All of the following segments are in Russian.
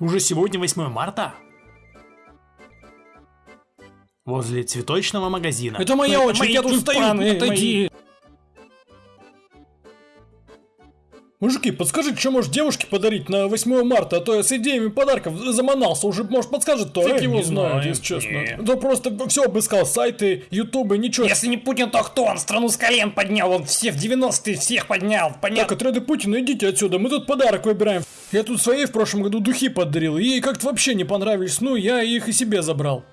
Уже сегодня 8 марта? Возле цветочного магазина. Это моя очередь, мои я тут стою, отойди. Мужики, подскажите, что может девушке подарить на 8 марта, а то я с идеями подарков заманался, уже, может, подскажет, то я его знаю, если честно. не. Да просто все обыскал, сайты, ютубы, ничего. Если не Путин, то кто? Он страну с колен поднял, он все в 90-е всех поднял, Так, понятно? отряды Путина, идите отсюда, мы тут подарок выбираем. Я тут своей в прошлом году духи подарил, ей как-то вообще не понравились, ну, я их и себе забрал.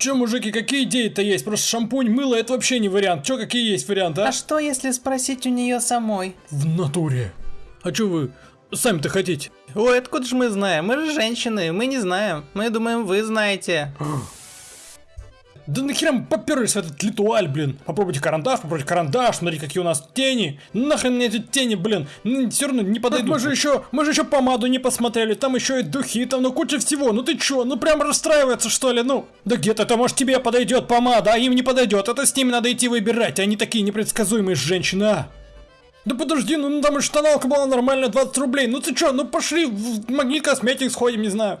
Че, мужики, какие идеи-то есть? Просто шампунь, мыло, это вообще не вариант. Че, какие есть варианты, а? А что, если спросить у нее самой? В натуре. А что вы сами-то хотите? Ой, откуда же мы знаем? Мы же женщины, мы не знаем. Мы думаем, вы знаете. Да нахера мы поперлись в этот литуаль, блин? Попробуйте карандаш, попробуйте карандаш, смотрите, какие у нас тени. Нахрен мне эти тени, блин? Все равно не подойдут. мы же еще, мы же еще помаду не посмотрели, там еще и духи, там ну куча всего. Ну ты чё, ну прям расстраивается что ли, ну? Да где-то это может тебе подойдет помада, а им не подойдет. Это с ними надо идти выбирать, они такие непредсказуемые женщины, а? Да подожди, ну там и штаналка была нормальная, 20 рублей. Ну ты чё, ну пошли в магнит косметик сходим, не знаю.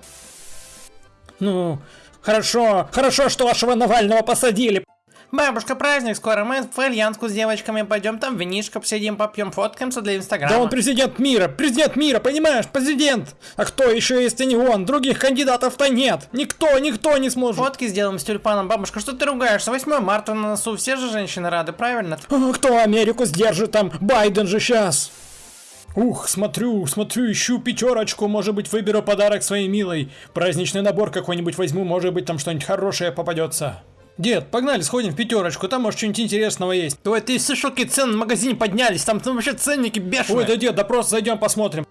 Ну, хорошо, хорошо, что вашего Навального посадили. Бабушка, праздник скоро, мы в Альянску с девочками пойдем, там винишко посидим, попьем, фоткаемся для инстаграма. Да он президент мира, президент мира, понимаешь, президент. А кто еще если не он? Других кандидатов-то нет. Никто, никто не сможет. Фотки сделаем с тюльпаном. Бабушка, что ты ругаешься? 8 марта на носу, все же женщины рады, правильно? А Кто Америку сдержит там? Байден же сейчас. Ух, смотрю, смотрю, ищу пятерочку, может быть выберу подарок своей милой. Праздничный набор какой-нибудь возьму, может быть там что-нибудь хорошее попадется. Дед, погнали, сходим в пятерочку, там может что-нибудь интересного есть. Ой, ты слышал, какие цены в магазине поднялись? Там, там вообще ценники бешеные. Ой, да дед, да просто зайдем посмотрим.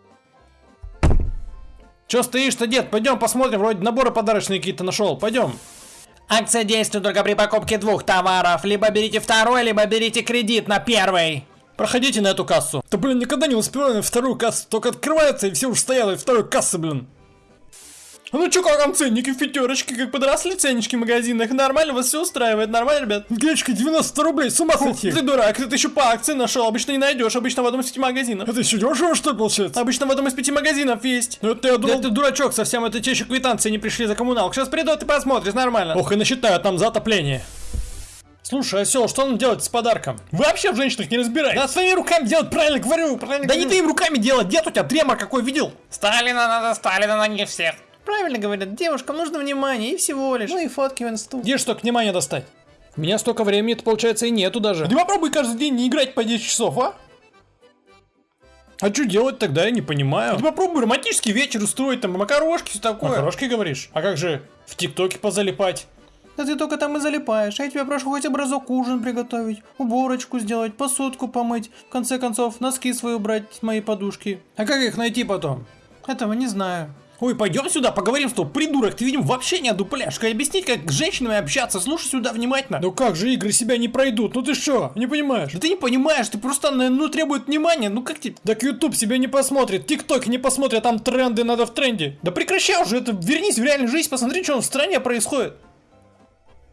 Че стоишь-то, дед? Пойдем посмотрим, вроде наборы подарочные какие-то нашел. Пойдем. Акция действует только при покупке двух товаров. Либо берите второй, либо берите кредит на первый. Проходите на эту кассу. Да блин, никогда не успеваю на вторую кассу. Только открывается и все уже стоят в второй кассы, блин. А ну чё, как там ценники в пятерочке, как подросли ценнички в магазинах? Нормально, вас все устраивает, нормально, ребят? Гречка 90 рублей, с ума сойти. Ты дурак, это еще по акции нашел, обычно не найдешь, обычно в одном из пяти магазинов. Это еще дешево, что ли, получается? Обычно в одном из пяти магазинов есть. Ну это я думал... Да ты дурачок совсем, это те еще квитанции не пришли за коммуналку. Сейчас придут и посмотришь, нормально. Ох, и насчитают там за отопление. Слушай, осел, что нам делать с подарком? Вы вообще в женщинах не разбираетесь. Да своими руками делать, правильно говорю, правильно Да не твоими руками делать, дед у тебя тремор какой видел? Сталина надо, Сталина на них всех. Правильно говорят, девушкам нужно внимание и всего лишь. Ну и фотки в инсту. Где ж только внимание достать? У меня столько времени, это получается и нету даже. Ты попробуй каждый день не играть по 10 часов, а? А что делать тогда, я не понимаю. Ты попробуй романтический вечер устроить, там, макарошки, все такое. Макарошки говоришь? А как же в ТикТоке позалипать? Да ты только там и залипаешь. А я тебя прошу хоть образок ужин приготовить, уборочку сделать, посудку помыть. В конце концов, носки свои убрать с моей подушки. А как их найти потом? Этого не знаю. Ой, пойдем сюда, поговорим, что придурок, ты, видимо, вообще не одупляешь. Как объяснить, как с женщинами общаться, слушай сюда внимательно. Ну как же игры себя не пройдут, ну ты что, не понимаешь? Да ты не понимаешь, ты просто, ну, требует внимания, ну как тебе? Так YouTube себя не посмотрит, ТикТок не посмотрит, там тренды надо в тренде. Да прекращай уже это, вернись в реальную жизнь, посмотри, что в стране происходит.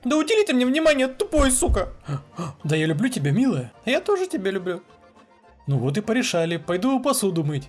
Да удели ты мне внимание, тупой, сука. Да я люблю тебя, милая. Я тоже тебя люблю. Ну вот и порешали, пойду посуду мыть.